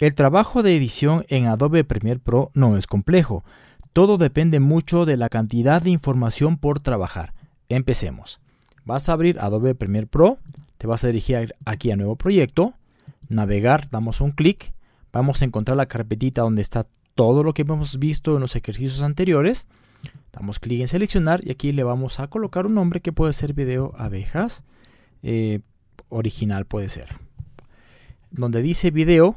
El trabajo de edición en Adobe Premiere Pro no es complejo. Todo depende mucho de la cantidad de información por trabajar. Empecemos. Vas a abrir Adobe Premiere Pro, te vas a dirigir aquí a Nuevo Proyecto, navegar, damos un clic, vamos a encontrar la carpetita donde está todo lo que hemos visto en los ejercicios anteriores. Damos clic en seleccionar y aquí le vamos a colocar un nombre que puede ser video abejas. Eh, original puede ser. Donde dice video,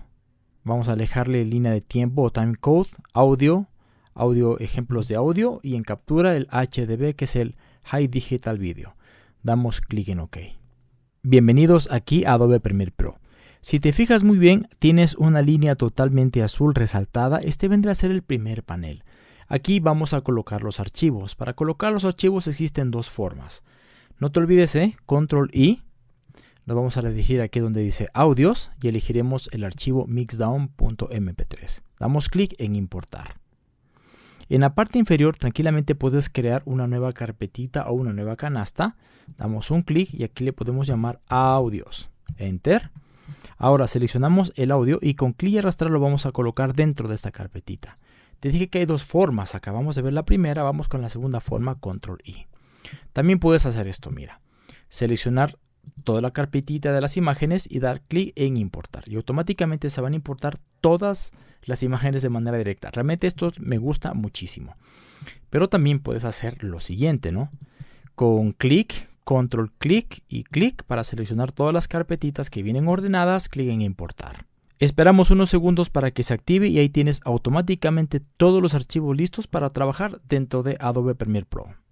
vamos a alejarle línea de tiempo o time code, audio, audio, ejemplos de audio y en captura el HDB que es el High Digital Video. Damos clic en OK. Bienvenidos aquí a Adobe Premiere Pro. Si te fijas muy bien, tienes una línea totalmente azul resaltada. Este vendrá a ser el primer panel. Aquí vamos a colocar los archivos. Para colocar los archivos existen dos formas. No te olvides, ¿eh? Control I. Nos vamos a dirigir aquí donde dice audios y elegiremos el archivo mixdown.mp3. Damos clic en importar. En la parte inferior tranquilamente puedes crear una nueva carpetita o una nueva canasta. Damos un clic y aquí le podemos llamar audios. Enter. Ahora seleccionamos el audio y con clic y arrastrar lo vamos a colocar dentro de esta carpetita. Te dije que hay dos formas. Acabamos de ver la primera, vamos con la segunda forma, control I. También puedes hacer esto, mira. Seleccionar toda la carpetita de las imágenes y dar clic en importar. Y automáticamente se van a importar todas las imágenes de manera directa. Realmente esto me gusta muchísimo. Pero también puedes hacer lo siguiente, ¿no? Con clic, control clic y clic para seleccionar todas las carpetitas que vienen ordenadas, clic en importar. Esperamos unos segundos para que se active y ahí tienes automáticamente todos los archivos listos para trabajar dentro de Adobe Premiere Pro.